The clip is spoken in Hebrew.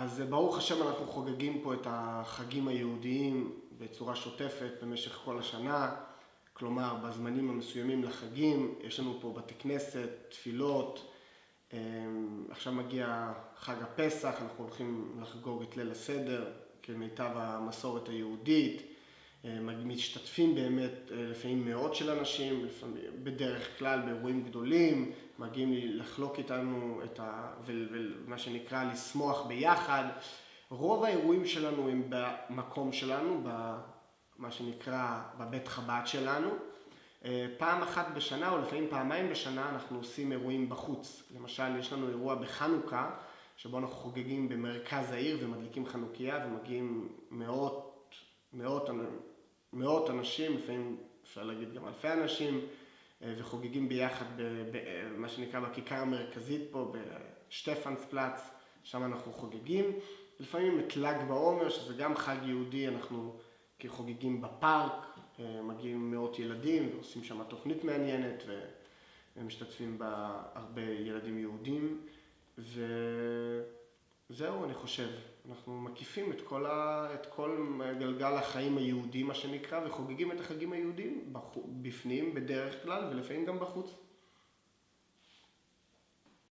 אז ברוך השם אנחנו חוגגים פה את החגים היהודיים בצורה שוטפת במשך כל השנה, כלומר בזמנים המסוימים לחגים, יש לנו פה בתי כנסת, תפילות, עכשיו מגיע חג הפסח, אנחנו הולכים לחגוג את ליל הסדר כמיטב המסורת היהודית, משתתפים באמת לפעמים מאות של אנשים, בדרך כלל באירועים גדולים, מגיעים לחלוק איתנו את ה... ומה שנקרא לשמוח ביחד. רוב האירועים שלנו הם במקום שלנו, במה שנקרא בבית חב"ד שלנו. פעם אחת בשנה או לפעמים פעמיים בשנה אנחנו עושים אירועים בחוץ. למשל יש לנו אירוע בחנוכה שבו אנחנו חוגגים במרכז העיר ומדליקים חנוכיה ומגיעים מאות, מאות, מאות אנשים, לפעמים אפשר להגיד גם אלפי אנשים וחוגגים ביחד במה שנקרא בכיכר המרכזית פה בשטפנספלץ, שם אנחנו חוגגים. לפעמים את ל"ג בעומר שזה גם חג יהודי, אנחנו חוגגים בפארק, מגיעים מאות ילדים ועושים שם תוכנית מעניינת ומשתתפים בה הרבה ילדים יהודים וזהו אני חושב, אנחנו מקיפים את כל גלגל החיים היהודי מה שנקרא וחוגגים את החגים היהודים בפנים בדרך כלל ולפעמים גם בחוץ